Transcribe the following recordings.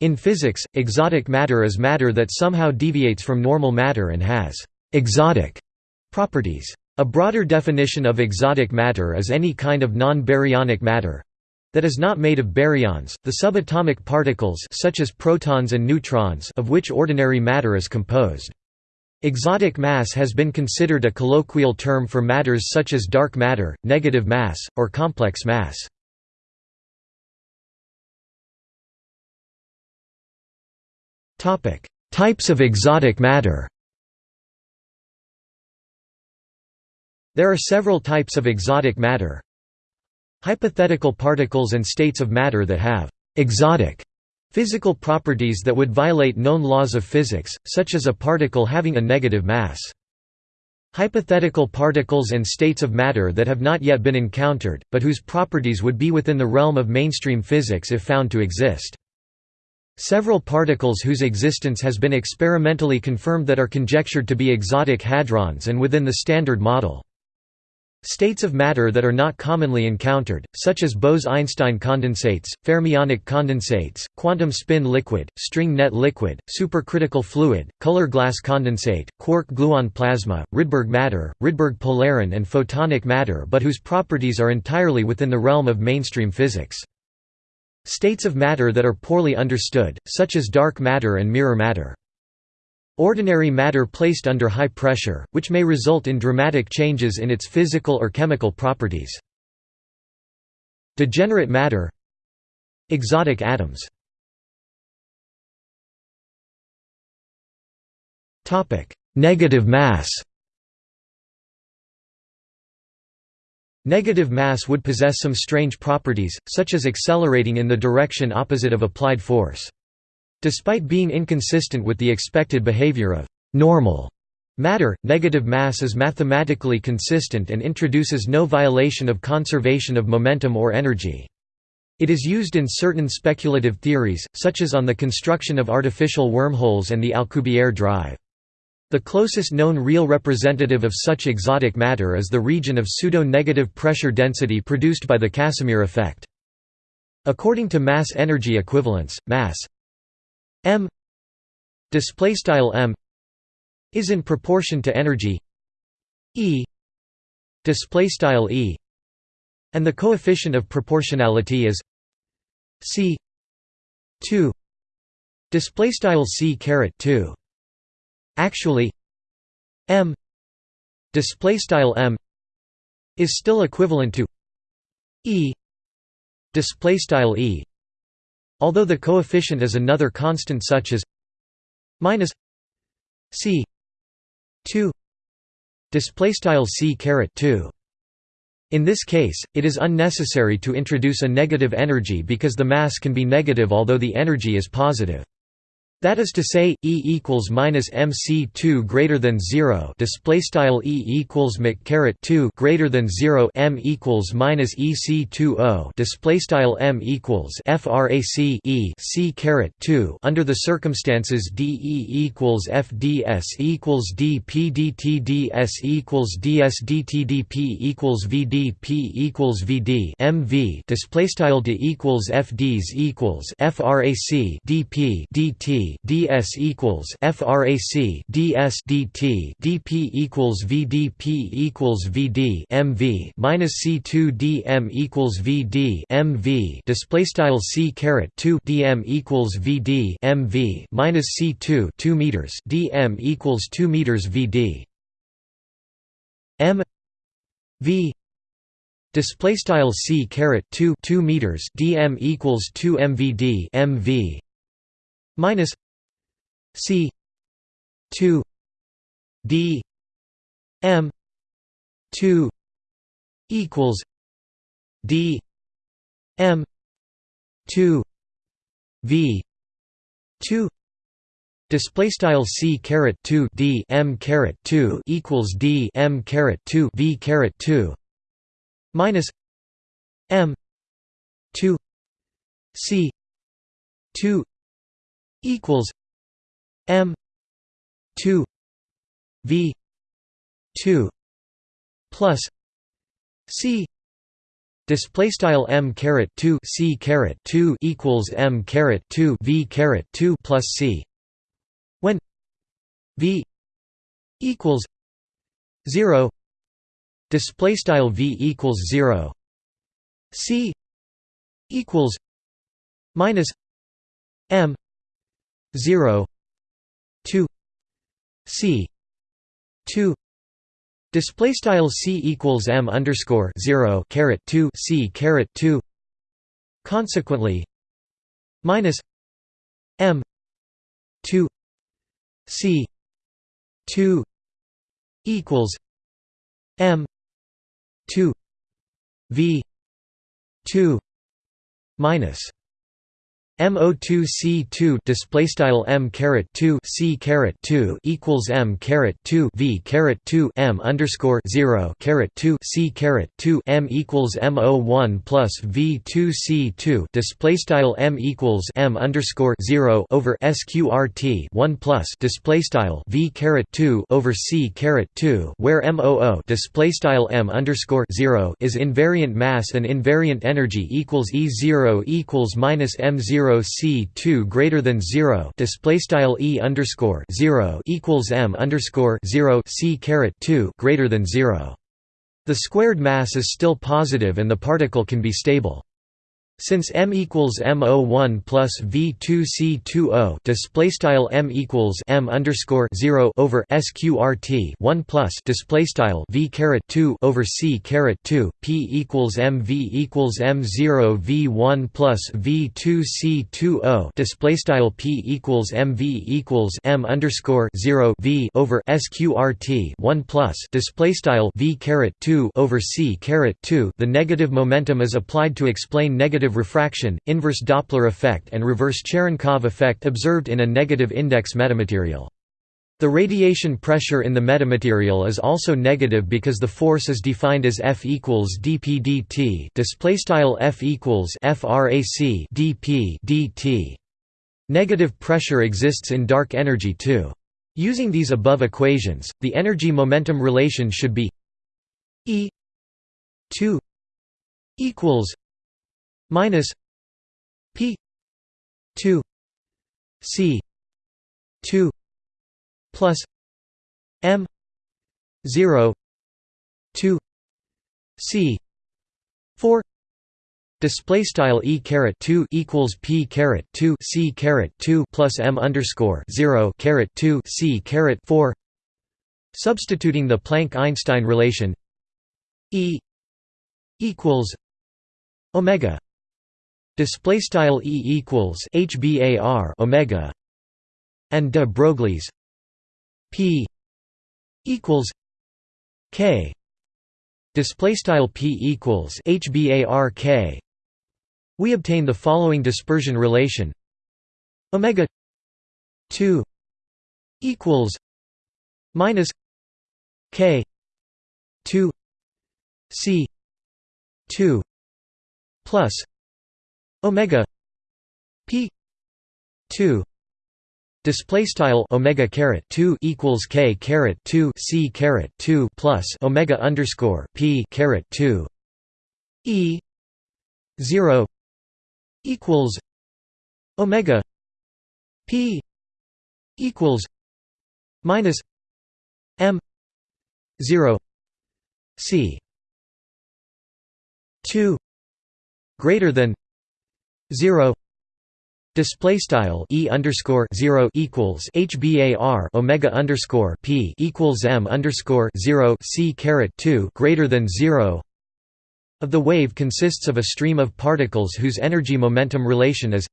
In physics, exotic matter is matter that somehow deviates from normal matter and has «exotic» properties. A broader definition of exotic matter is any kind of non-baryonic matter that is not made of baryons, the subatomic particles such as protons and neutrons of which ordinary matter is composed. Exotic mass has been considered a colloquial term for matters such as dark matter, negative mass, or complex mass. Types of exotic matter There are several types of exotic matter. Hypothetical particles and states of matter that have «exotic» physical properties that would violate known laws of physics, such as a particle having a negative mass. Hypothetical particles and states of matter that have not yet been encountered, but whose properties would be within the realm of mainstream physics if found to exist. Several particles whose existence has been experimentally confirmed that are conjectured to be exotic hadrons and within the Standard Model. States of matter that are not commonly encountered, such as Bose–Einstein condensates, fermionic condensates, quantum spin liquid, string net liquid, supercritical fluid, color glass condensate, quark-gluon plasma, Rydberg matter, Rydberg polaron and photonic matter but whose properties are entirely within the realm of mainstream physics. States of matter that are poorly understood, such as dark matter and mirror matter. Ordinary matter placed under high pressure, which may result in dramatic changes in its physical or chemical properties. Degenerate matter Exotic atoms Negative mass Negative mass would possess some strange properties, such as accelerating in the direction opposite of applied force. Despite being inconsistent with the expected behavior of normal matter, negative mass is mathematically consistent and introduces no violation of conservation of momentum or energy. It is used in certain speculative theories, such as on the construction of artificial wormholes and the Alcubierre drive. The closest known real representative of such exotic matter is the region of pseudo-negative pressure density produced by the Casimir effect. According to mass energy equivalence, mass m m is in proportion to energy E e and the coefficient of proportionality is c 2 display style c 2 Actually, m display style m is still equivalent to e display style e although the coefficient is another constant such as minus c 2 display style c caret 2 in this case, it is unnecessary to introduce a negative energy because the mass can be negative although the energy is positive. That is to say, E equals minus MC2 greater than zero. Display style E equals Mc caret two greater than zero. M equals minus EC2O. Display style M equals FRAC E C caret two. Under the circumstances DE equals FDS equals DPDTDS equals DSDTDP equals VDP equals VD MV. Display style D equals FDs equals FRAC DP DT ds equals frac ds dt dp equals vdp equals vd mv minus c2 dm equals vd mv display style c caret 2 dm equals vd mv minus c2 2 meters dm equals 2 meters vd m v display style c caret 2 2 meters dm equals 2 mvd mv minus c 2 d m 2 equals d m 2 v 2 Display style c caret 2 d m caret 2 equals d m caret 2 v caret 2 minus m 2 c 2 equals m 2 v 2 plus c Display style m caret 2 c caret 2 equals m caret 2 v caret 2 plus c when v equals 0 display style v equals 0 c equals minus m 0 2 c 2 Display style c equals m underscore zero caret two c caret two. Consequently, minus m two c two equals m two v two minus MO2C2 display style M caret 2 C caret 2 equals M caret 2 V caret 2 M underscore 0 caret 2 C caret 2 M equals MO1 plus V2 C2 display style M equals M underscore 0 over SQRT 1 plus display style V caret 2 over C caret 2 where MOO display style M underscore 0 is invariant mass and invariant energy equals E0 equals minus M0 0 c 2 greater than 0 display style e underscore 0 equals m underscore 0 c caret 2 greater than 0. The squared mass is still positive and the particle can be stable. Since m equals m01 plus v2c20 display style m equals m underscore 0 over sqrt 1 plus display style v caret 2 over c caret 2 p equals mv equals m0 v1 plus v2c20 display style p equals mv equals m underscore 0 v over sqrt 1 plus display style v caret 2 over c caret 2 the negative momentum is applied to explain negative negative refraction, inverse Doppler effect and reverse Cherenkov effect observed in a negative index metamaterial. The radiation pressure in the metamaterial is also negative because the force is defined as F equals dp dt display style F equals frac dp dt. Negative pressure exists in dark energy too. Using these above equations, the energy-momentum relation should be E 2 equals minus P two C two plus M zero two C four Display style e caret two equals p caret two c caret two plus m underscore zero caret two c caret four. Substituting the Planck-Einstein relation, E equals omega display style e equals hbar omega and de Broglie's p equals k. Display style p equals hbar k. We obtain the following dispersion relation. Omega 2 equals minus k 2 c 2 plus omega p 2 display style omega caret 2 equals k caret 2 c caret 2 plus omega underscore p caret 2 e 0 equals omega p equals minus m 0 c 2 greater than 0 display style e underscore 0 equals hbar omega underscore p equals m underscore 0 c caret 2 greater than 0 of the wave consists of a stream of particles whose energy momentum relation is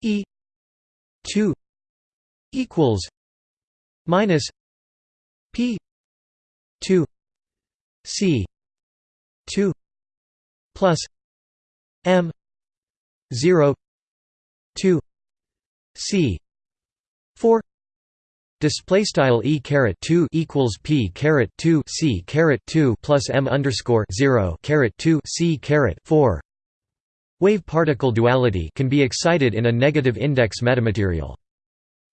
e 2 equals minus p 2 c 2 plus m 0 2 c 4 display style e caret 2 equals p caret 2 c caret 2 plus m underscore 0 caret 2 c caret 4 wave particle duality can be excited in a negative index metamaterial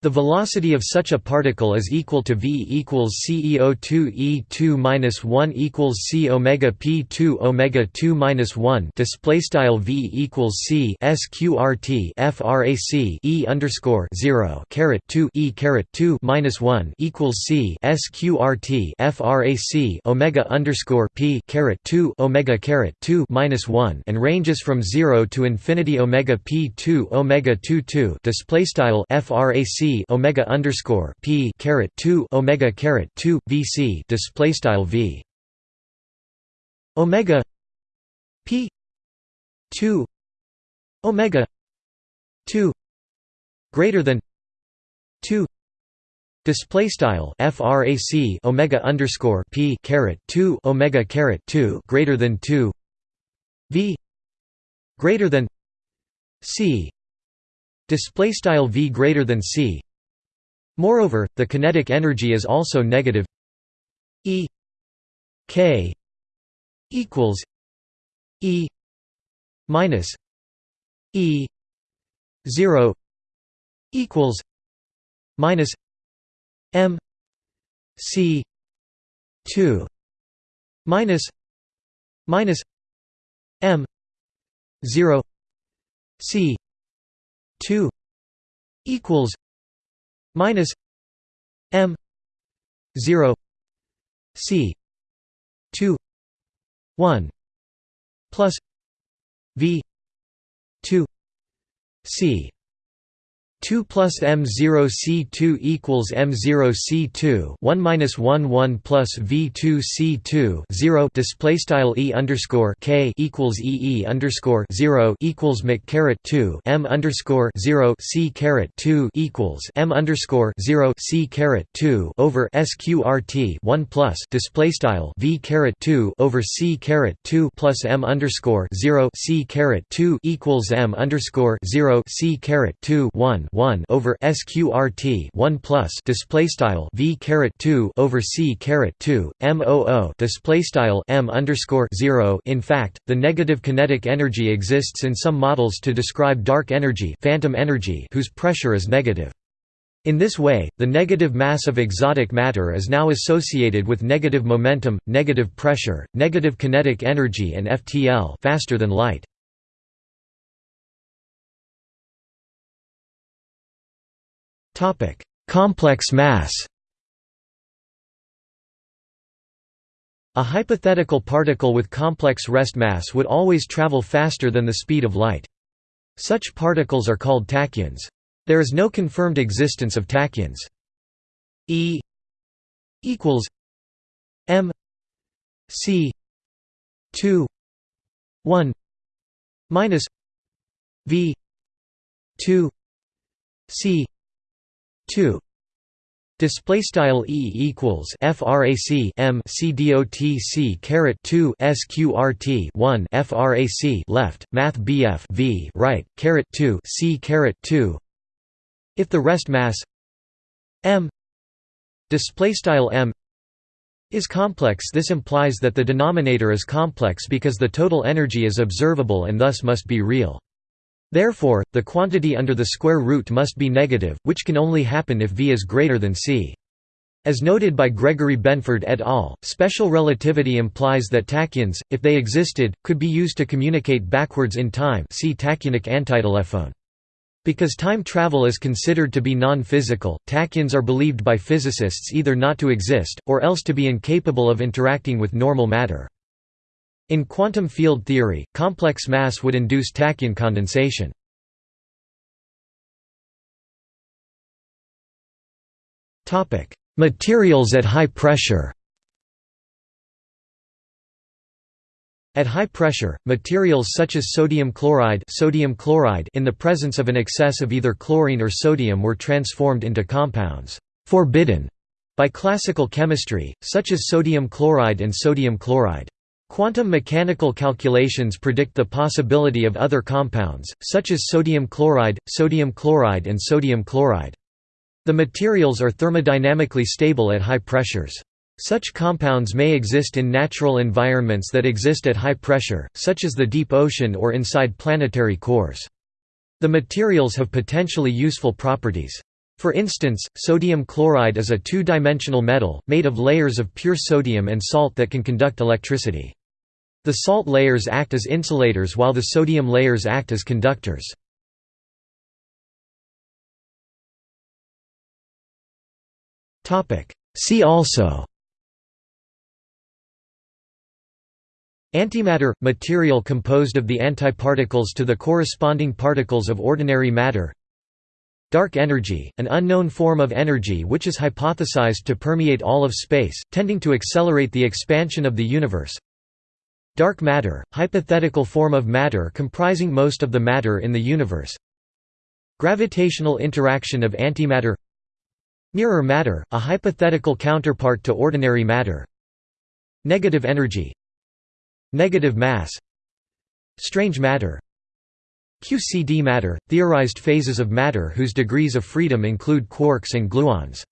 The velocity of such a particle is equal to v equals CEO2 e2 minus 1 equals c omega p2 omega 2 minus 1. Display style v equals c sqrt frac e underscore 0 caret 2 e caret 2 minus 1 equals c sqrt frac omega underscore p caret 2 omega caret 2 minus 1 and ranges from 0 to infinity omega p2 omega 2 2. Display style frac omega underscore p caret two omega caret two VC display style V. Omega p two omega two greater than two display style frac omega underscore p caret 2 omega caret 2 greater than 2 v greater than c display style v greater than c. Moreover, the kinetic energy is also negative E k equals E minus E 0 equals minus M C 2 minus minus M 0 C 2 equals minus m 0 c 2 1 plus v 2 c 2 plus m0 c2 equals m0 c2 1 minus 1 1 plus v2 c2 0 display style e underscore k equals e e underscore 0 equals mc caret 2 m underscore 0 c caret 2 equals m underscore 0 c caret 2 over sqrt 1 plus display style v caret 2 over c caret 2 plus m underscore 0 c caret 2 equals m underscore 0 c caret 2 1 1 over sqrt 1 plus display style v caret 2 over c caret 2 moo display style m underscore 0 in fact the negative kinetic energy exists in some models to describe dark energy phantom energy whose pressure is negative in this way, the negative mass of exotic matter is now associated with negative momentum, negative pressure, negative kinetic energy and FTL faster than light. Complex mass A hypothetical particle with complex rest mass would always travel faster than the speed of light. Such particles are called tachyons. There is no confirmed existence of tachyons. E equals m c 2 1 minus v 2 c 2 Display style E equals frac M C dot C caret 2 sqrt 1 frac left Math BF V right caret 2 C caret 2 If the rest mass M display style M is complex this implies that the denominator is complex because the total energy is observable and thus must be real. Therefore, the quantity under the square root must be negative, which can only happen if V is greater than c. As noted by Gregory Benford et al., special relativity implies that tachyons, if they existed, could be used to communicate backwards in time see tachyonic antitelephone. Because time travel is considered to be non-physical, tachyons are believed by physicists either not to exist, or else to be incapable of interacting with normal matter. In quantum field theory, complex mass would induce tachyon condensation. Materials at high pressure At high pressure, materials such as sodium chloride, sodium chloride in the presence of an excess of either chlorine or sodium were transformed into compounds forbidden by classical chemistry, such as sodium chloride and sodium chloride. Quantum mechanical calculations predict the possibility of other compounds, such as sodium chloride, sodium chloride and sodium chloride. The materials are thermodynamically stable at high pressures. Such compounds may exist in natural environments that exist at high pressure, such as the deep ocean or inside planetary cores. The materials have potentially useful properties. For instance, sodium chloride is a two-dimensional metal, made of layers of pure sodium and salt that can conduct electricity. The salt layers act as insulators while the sodium layers act as conductors. See also Antimatter – material composed of the antiparticles to the corresponding particles of ordinary matter Dark energy, an unknown form of energy which is hypothesized to permeate all of space, tending to accelerate the expansion of the universe Dark matter, hypothetical form of matter comprising most of the matter in the universe. Gravitational interaction of antimatter. Mirror matter, a hypothetical counterpart to ordinary matter. Negative energy. Negative mass. Strange matter. QCD matter – theorized phases of matter whose degrees of freedom include quarks and gluons